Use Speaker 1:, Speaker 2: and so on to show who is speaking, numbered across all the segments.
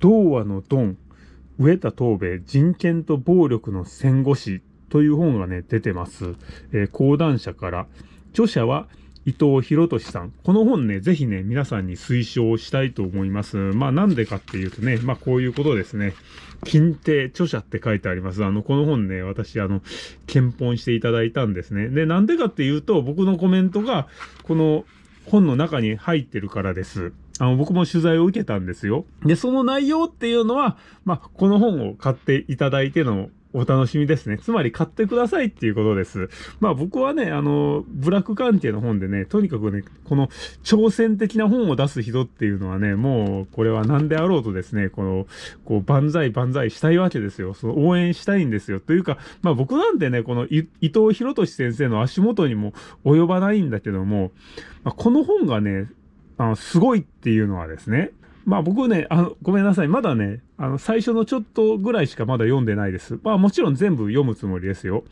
Speaker 1: 童話のドン、植田東兵衛、人権と暴力の戦後史という本がね、出てます。えー、講談社から。著者は伊藤博俊さん。この本ね、ぜひね、皆さんに推奨したいと思います。まあなんでかっていうとね、まあこういうことですね。金帝著者って書いてあります。あの、この本ね、私、あの、検本していただいたんですね。で、なんでかっていうと、僕のコメントが、この本の中に入ってるからです。あの、僕も取材を受けたんですよ。で、その内容っていうのは、まあ、この本を買っていただいてのお楽しみですね。つまり買ってくださいっていうことです。まあ僕はね、あの、ブラック関係の本でね、とにかくね、この挑戦的な本を出す人っていうのはね、もうこれは何であろうとですね、この、こう、万歳万歳したいわけですよ。その応援したいんですよ。というか、まあ僕なんてね、この伊藤博俊先生の足元にも及ばないんだけども、まあ、この本がね、あの、すごいっていうのはですね、まあ僕ね、あの、ごめんなさい。まだね、あの、最初のちょっとぐらいしかまだ読んでないです。まあもちろん全部読むつもりですよ。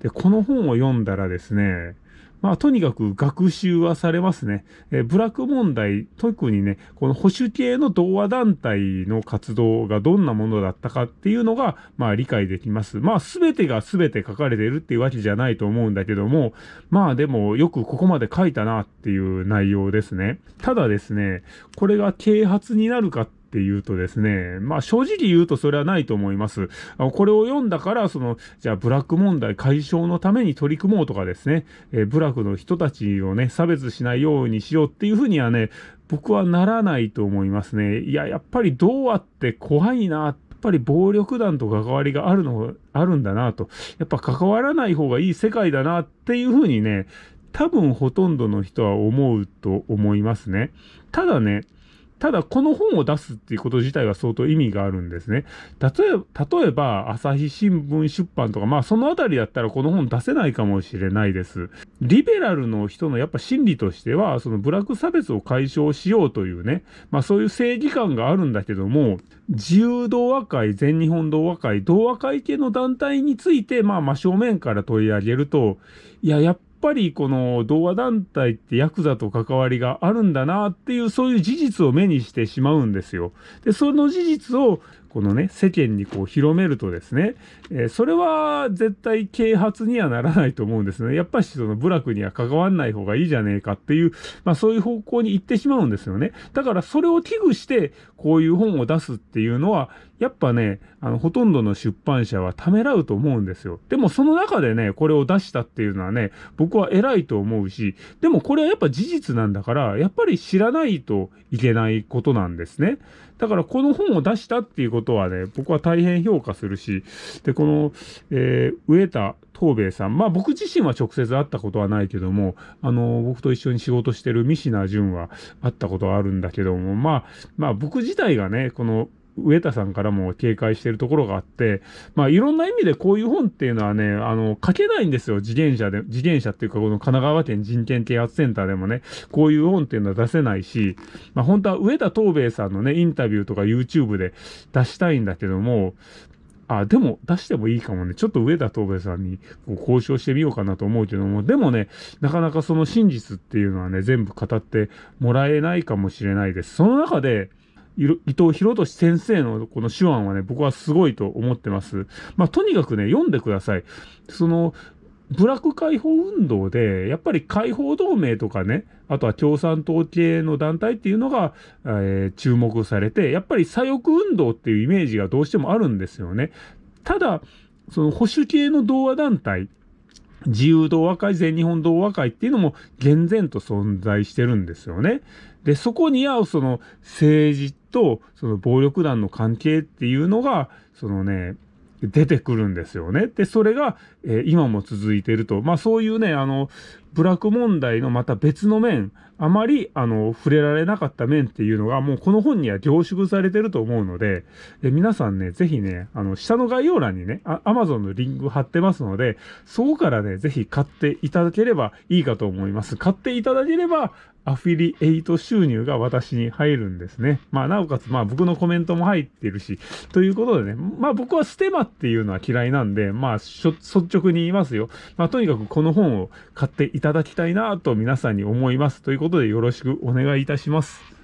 Speaker 1: で、この本を読んだらですね、まあ、とにかく学習はされますね。えー、ブラック問題、特にね、この保守系の同和団体の活動がどんなものだったかっていうのが、まあ、理解できます。まあ、すべてがすべて書かれているっていうわけじゃないと思うんだけども、まあ、でも、よくここまで書いたなっていう内容ですね。ただですね、これが啓発になるかっていうとですね、まあ正直言うとそれはないと思います。これを読んだから、その、じゃあブラック問題解消のために取り組もうとかですね、えー、ブラックの人たちをね、差別しないようにしようっていうふうにはね、僕はならないと思いますね。いや、やっぱりどうあって怖いなやっぱり暴力団と関わりがあるの、あるんだなと。やっぱ関わらない方がいい世界だなっていうふうにね、多分ほとんどの人は思うと思いますね。ただね、ただ、この本を出すっていうこと自体は相当意味があるんですね。例えば、例えば、朝日新聞出版とか、まあ、そのあたりだったらこの本出せないかもしれないです。リベラルの人のやっぱ心理としては、そのブラック差別を解消しようというね、まあ、そういう正義感があるんだけども、自由同和会、全日本同和会、同和会系の団体について、まあ、真正面から取り上げると、いや、やっぱりこの同和団体ってヤクザと関わりがあるんだなっていうそういう事実を目にしてしまうんですよ。で、その事実をこのね、世間にこう広めるとですね、えー、それは絶対啓発にはならないと思うんですね。やっぱりその部落には関わんない方がいいじゃねえかっていう、まあそういう方向に行ってしまうんですよね。だからそれを危惧してこういう本を出すっていうのは、やっぱね、あの、ほとんどの出版社はためらうと思うんですよ。でもその中でね、これを出したっていうのはね、僕は偉いと思うし、でもこれはやっぱ事実なんだから、やっぱり知らないといけないことなんですね。だからこの本を出したっていうことはね、僕は大変評価するし、で、この、えー、植田東兵衛さん、まあ僕自身は直接会ったことはないけども、あの、僕と一緒に仕事してる三品淳は会ったことはあるんだけども、まあ、まあ僕自体がね、この上田さんからも警戒してるところがあって、まあいろんな意味でこういう本っていうのはね、あの、書けないんですよ。自転車で、自転車っていうかこの神奈川県人権啓発センターでもね、こういう本っていうのは出せないし、まあ本当は上田東兵衛さんのね、インタビューとか YouTube で出したいんだけども、あ、でも出してもいいかもね。ちょっと上田東兵さんに交渉してみようかなと思うけども、でもね、なかなかその真実っていうのはね、全部語ってもらえないかもしれないです。その中で、伊藤博俊先生のこの手腕はね、僕はすごいと思ってます。まあ、とにかくね、読んでください。その、ブラック解放運動で、やっぱり解放同盟とかね、あとは共産党系の団体っていうのが、えー、注目されて、やっぱり左翼運動っていうイメージがどうしてもあるんですよね。ただ、その保守系の同和団体、自由同和会、全日本同和会っていうのも厳然と存在してるんですよね。で、そこに合うその政治とその暴力団の関係っていうのが、そのね、出てくるんですよね。で、それが、えー、今も続いていると。まあそういうね、あの、ブラック問題のまた別の面、あまり、あの、触れられなかった面っていうのが、もうこの本には凝縮されてると思うので、で皆さんね、ぜひね、あの、下の概要欄にね、アマゾンのリンク貼ってますので、そこからね、ぜひ買っていただければいいかと思います。買っていただければ、アフィリエイト収入が私に入るんですね。まあ、なおかつ、まあ、僕のコメントも入ってるし、ということでね、まあ、僕はステマっていうのは嫌いなんで、まあ、率直に言いますよ。まあ、とにかくこの本を買っていいただきたいなと皆さんに思います。ということでよろしくお願いいたします。